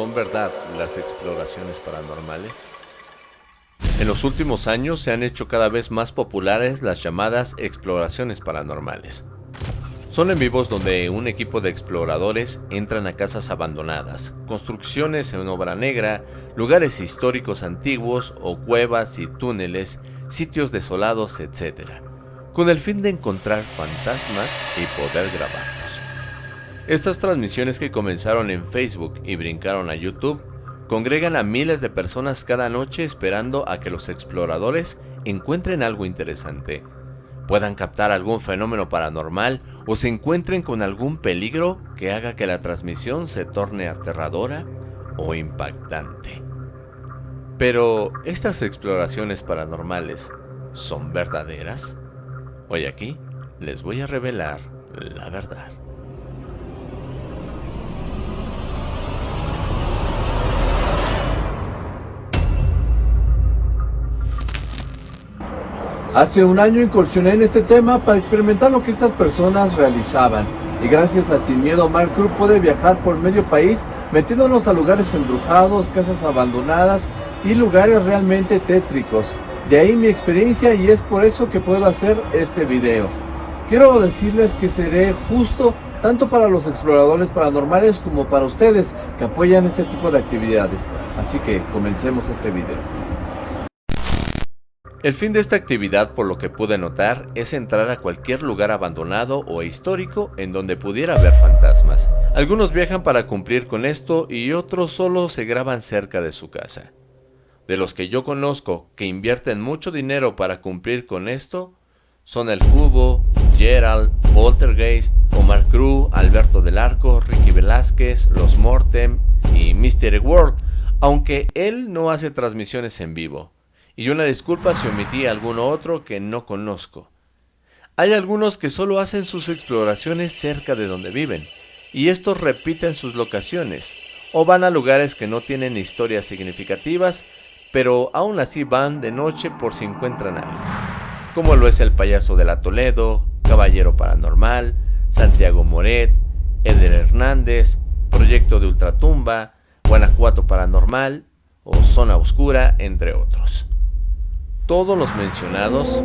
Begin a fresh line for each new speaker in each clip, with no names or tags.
¿Son verdad las exploraciones paranormales? En los últimos años se han hecho cada vez más populares las llamadas exploraciones paranormales. Son en vivos donde un equipo de exploradores entran a casas abandonadas, construcciones en obra negra, lugares históricos antiguos o cuevas y túneles, sitios desolados, etc., con el fin de encontrar fantasmas y poder grabarlos. Estas transmisiones que comenzaron en Facebook y brincaron a YouTube congregan a miles de personas cada noche esperando a que los exploradores encuentren algo interesante, puedan captar algún fenómeno paranormal o se encuentren con algún peligro que haga que la transmisión se torne aterradora o impactante. Pero, ¿estas exploraciones paranormales son verdaderas? Hoy aquí les voy a revelar la verdad.
Hace un año incursioné en este tema para experimentar lo que estas personas realizaban y gracias a Sin Miedo Mark Crew pude viajar por medio país metiéndonos a lugares embrujados, casas abandonadas y lugares realmente tétricos. De ahí mi experiencia y es por eso que puedo hacer este video. Quiero decirles que seré justo tanto para los exploradores paranormales como para ustedes que apoyan este tipo de actividades. Así que comencemos este video.
El fin de esta actividad, por lo que pude notar, es entrar a cualquier lugar abandonado o histórico en donde pudiera haber fantasmas. Algunos viajan para cumplir con esto y otros solo se graban cerca de su casa. De los que yo conozco que invierten mucho dinero para cumplir con esto, son El Cubo, Gerald, Poltergeist, Omar Cruz, Alberto del Arco, Ricky Velázquez, Los Mortem y Mystery World, aunque él no hace transmisiones en vivo y una disculpa si omití alguno otro que no conozco. Hay algunos que solo hacen sus exploraciones cerca de donde viven, y estos repiten sus locaciones, o van a lugares que no tienen historias significativas, pero aún así van de noche por si encuentran algo, como lo es el payaso de la Toledo, Caballero Paranormal, Santiago Moret, Eder Hernández, Proyecto de Ultratumba, Guanajuato Paranormal o Zona Oscura, entre otros. Todos los mencionados,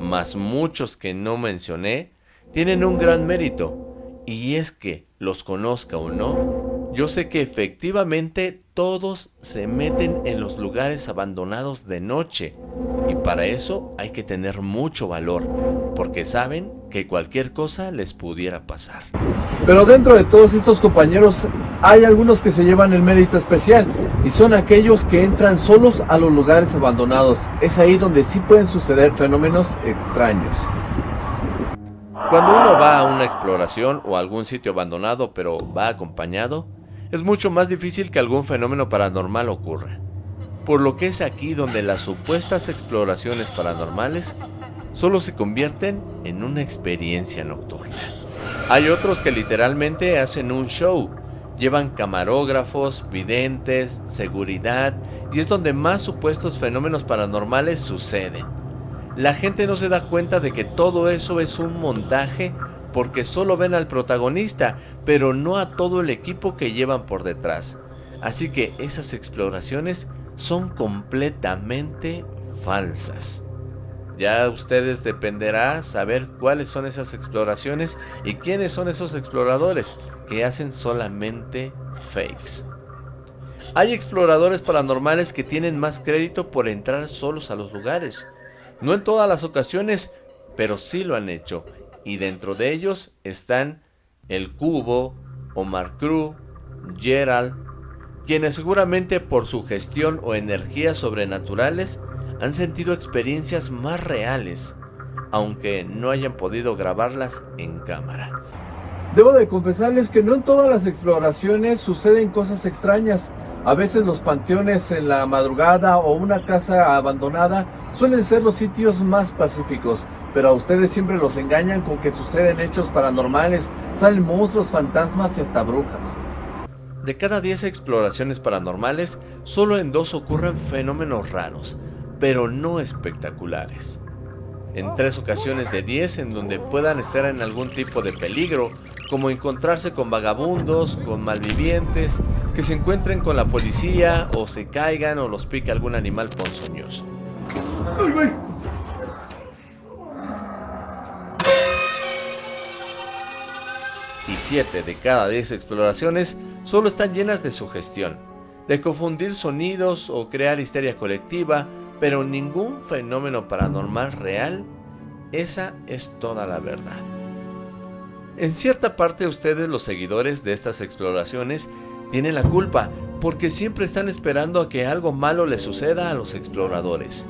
más muchos que no mencioné, tienen un gran mérito, y es que, los conozca o no, yo sé que efectivamente todos se meten en los lugares abandonados de noche, y para eso hay que tener mucho valor, porque saben que cualquier cosa les pudiera pasar.
Pero dentro de todos estos compañeros hay algunos que se llevan el mérito especial y son aquellos que entran solos a los lugares abandonados. Es ahí donde sí pueden suceder fenómenos extraños.
Cuando uno va a una exploración o algún sitio abandonado pero va acompañado, es mucho más difícil que algún fenómeno paranormal ocurra. Por lo que es aquí donde las supuestas exploraciones paranormales solo se convierten en una experiencia nocturna. Hay otros que literalmente hacen un show, llevan camarógrafos, videntes, seguridad y es donde más supuestos fenómenos paranormales suceden. La gente no se da cuenta de que todo eso es un montaje porque solo ven al protagonista, pero no a todo el equipo que llevan por detrás. Así que esas exploraciones son completamente falsas. Ya ustedes dependerá saber cuáles son esas exploraciones y quiénes son esos exploradores que hacen solamente fakes. Hay exploradores paranormales que tienen más crédito por entrar solos a los lugares. No en todas las ocasiones, pero sí lo han hecho. Y dentro de ellos están El Cubo, Omar Cruz, Gerald, quienes seguramente por su gestión o energías sobrenaturales han sentido experiencias más reales, aunque no hayan podido grabarlas en cámara.
Debo de confesarles que no en todas las exploraciones suceden cosas extrañas. A veces los panteones en la madrugada o una casa abandonada suelen ser los sitios más pacíficos, pero a ustedes siempre los engañan con que suceden hechos paranormales, salen monstruos, fantasmas y hasta brujas.
De cada 10 exploraciones paranormales, solo en dos ocurren fenómenos raros, pero no espectaculares. en tres ocasiones de 10 en donde puedan estar en algún tipo de peligro, como encontrarse con vagabundos, con malvivientes, que se encuentren con la policía o se caigan o los pique algún animal ponzoñoso. Y 7 de cada 10 exploraciones solo están llenas de sugestión, de confundir sonidos o crear histeria colectiva, pero ningún fenómeno paranormal real, esa es toda la verdad. En cierta parte ustedes los seguidores de estas exploraciones tienen la culpa porque siempre están esperando a que algo malo les suceda a los exploradores.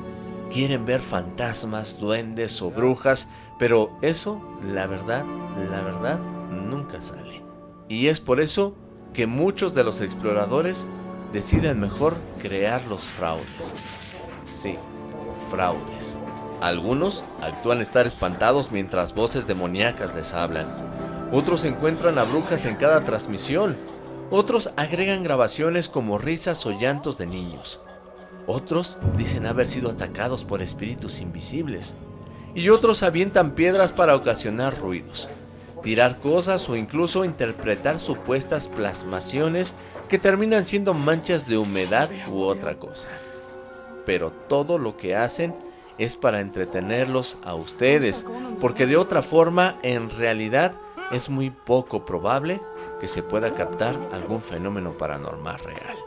Quieren ver fantasmas, duendes o brujas, pero eso, la verdad, la verdad, nunca sale. Y es por eso que muchos de los exploradores deciden mejor crear los fraudes. Sí, fraudes. Algunos actúan estar espantados mientras voces demoníacas les hablan. Otros encuentran a brujas en cada transmisión. Otros agregan grabaciones como risas o llantos de niños. Otros dicen haber sido atacados por espíritus invisibles. Y otros avientan piedras para ocasionar ruidos, tirar cosas o incluso interpretar supuestas plasmaciones que terminan siendo manchas de humedad u otra cosa pero todo lo que hacen es para entretenerlos a ustedes, porque de otra forma en realidad es muy poco probable que se pueda captar algún fenómeno paranormal real.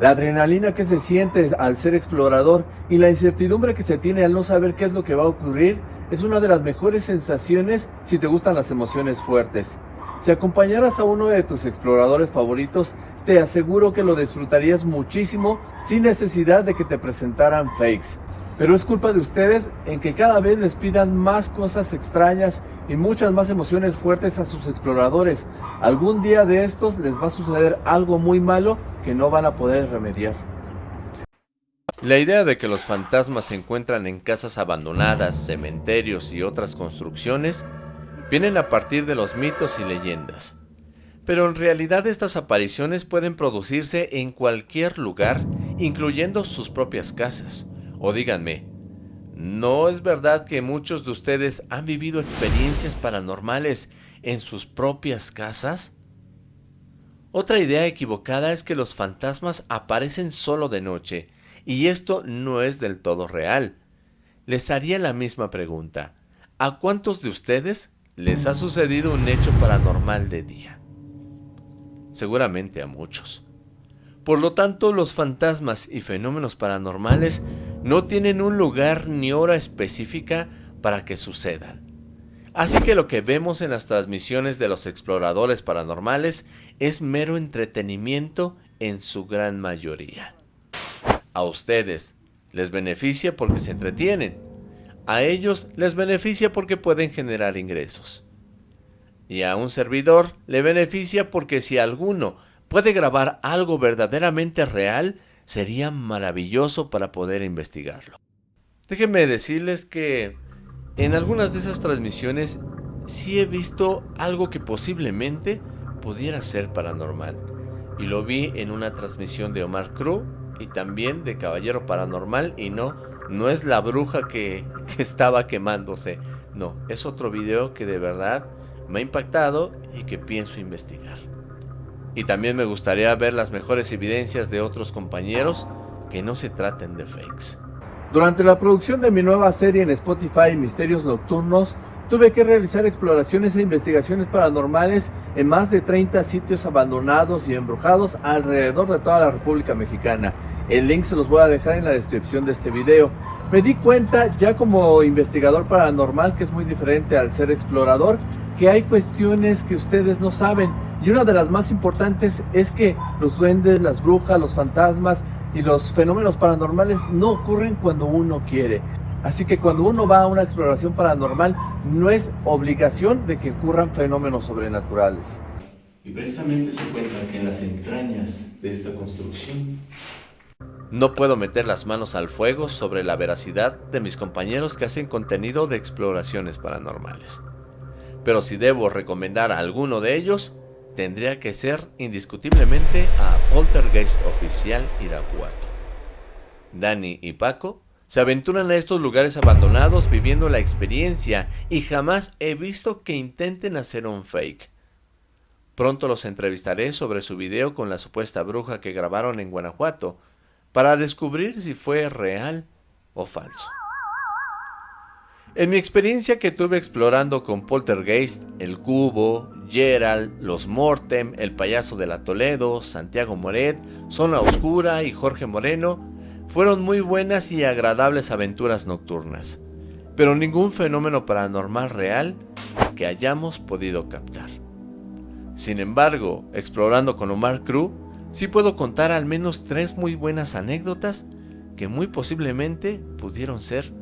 La adrenalina que se siente al ser explorador y la incertidumbre que se tiene al no saber qué es lo que va a ocurrir es una de las mejores sensaciones si te gustan las emociones fuertes. Si acompañaras a uno de tus exploradores favoritos, te aseguro que lo disfrutarías muchísimo sin necesidad de que te presentaran fakes. Pero es culpa de ustedes en que cada vez les pidan más cosas extrañas y muchas más emociones fuertes a sus exploradores. Algún día de estos les va a suceder algo muy malo que no van a poder remediar.
La idea de que los fantasmas se encuentran en casas abandonadas, cementerios y otras construcciones vienen a partir de los mitos y leyendas. Pero en realidad estas apariciones pueden producirse en cualquier lugar, incluyendo sus propias casas. O díganme, ¿no es verdad que muchos de ustedes han vivido experiencias paranormales en sus propias casas? Otra idea equivocada es que los fantasmas aparecen solo de noche, y esto no es del todo real. Les haría la misma pregunta. ¿A cuántos de ustedes les ha sucedido un hecho paranormal de día. Seguramente a muchos. Por lo tanto, los fantasmas y fenómenos paranormales no tienen un lugar ni hora específica para que sucedan. Así que lo que vemos en las transmisiones de los exploradores paranormales es mero entretenimiento en su gran mayoría. A ustedes les beneficia porque se entretienen, a ellos les beneficia porque pueden generar ingresos. Y a un servidor le beneficia porque si alguno puede grabar algo verdaderamente real, sería maravilloso para poder investigarlo. Déjenme decirles que en algunas de esas transmisiones sí he visto algo que posiblemente pudiera ser paranormal. Y lo vi en una transmisión de Omar Cruz y también de Caballero Paranormal y no no es la bruja que, estaba quemándose. No, es otro video que de verdad me ha impactado y que pienso investigar. Y también me gustaría ver las mejores evidencias de otros compañeros que no se traten de fakes.
Durante la producción de mi nueva serie en Spotify Misterios Nocturnos, tuve que realizar exploraciones e investigaciones paranormales en más de 30 sitios abandonados y embrujados alrededor de toda la República Mexicana. El link se los voy a dejar en la descripción de este video. Me di cuenta ya como investigador paranormal que es muy diferente al ser explorador, que hay cuestiones que ustedes no saben y una de las más importantes es que los duendes, las brujas, los fantasmas y los fenómenos paranormales no ocurren cuando uno quiere. Así que cuando uno va a una exploración paranormal, no es obligación de que ocurran fenómenos sobrenaturales.
Y precisamente se encuentra que en las entrañas de esta construcción no puedo meter las manos al fuego sobre la veracidad de mis compañeros que hacen contenido de exploraciones paranormales. Pero si debo recomendar a alguno de ellos, tendría que ser indiscutiblemente a Poltergeist Oficial Irapuato. Dani y Paco se aventuran a estos lugares abandonados viviendo la experiencia y jamás he visto que intenten hacer un fake. Pronto los entrevistaré sobre su video con la supuesta bruja que grabaron en Guanajuato para descubrir si fue real o falso. En mi experiencia que tuve explorando con Poltergeist, El Cubo, Gerald, Los Mortem, El Payaso de la Toledo, Santiago Moret, Zona Oscura y Jorge Moreno, fueron muy buenas y agradables aventuras nocturnas, pero ningún fenómeno paranormal real que hayamos podido captar. Sin embargo, explorando con Omar Crew, sí puedo contar al menos tres muy buenas anécdotas que muy posiblemente pudieron ser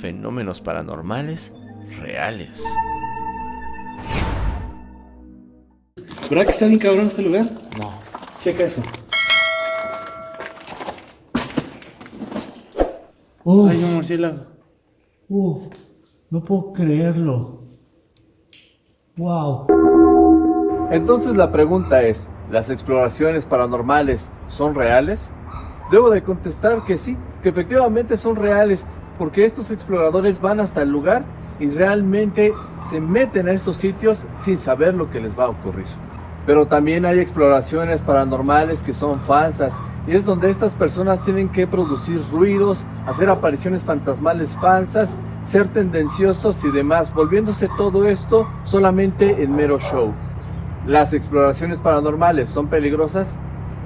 fenómenos paranormales reales.
¿Verdad que está bien cabrón este lugar? No. Checa eso. Hay un murciélago.
Uf, no puedo creerlo. Wow.
Entonces la pregunta es, ¿las exploraciones paranormales son reales? Debo de contestar que sí, que efectivamente son reales porque estos exploradores van hasta el lugar y realmente se meten a esos sitios sin saber lo que les va a ocurrir. Pero también hay exploraciones paranormales que son falsas y es donde estas personas tienen que producir ruidos, hacer apariciones fantasmales falsas, ser tendenciosos y demás, volviéndose todo esto solamente en mero show. ¿Las exploraciones paranormales son peligrosas?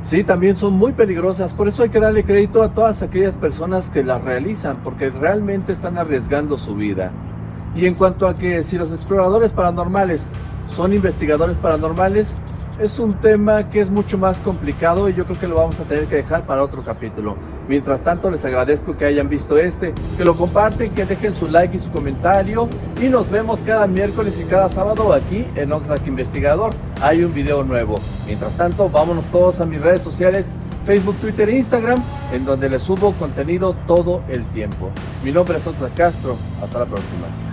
Sí, también son muy peligrosas, por eso hay que darle crédito a todas aquellas personas que las realizan, porque realmente están arriesgando su vida. Y en cuanto a que si los exploradores paranormales son investigadores paranormales, es un tema que es mucho más complicado y yo creo que lo vamos a tener que dejar para otro capítulo. Mientras tanto, les agradezco que hayan visto este, que lo comparten, que dejen su like y su comentario y nos vemos cada miércoles y cada sábado aquí en Oxlack Investigador. Hay un video nuevo. Mientras tanto, vámonos todos a mis redes sociales, Facebook, Twitter e Instagram, en donde les subo contenido todo el tiempo. Mi nombre es Oxlack Castro. Hasta la próxima.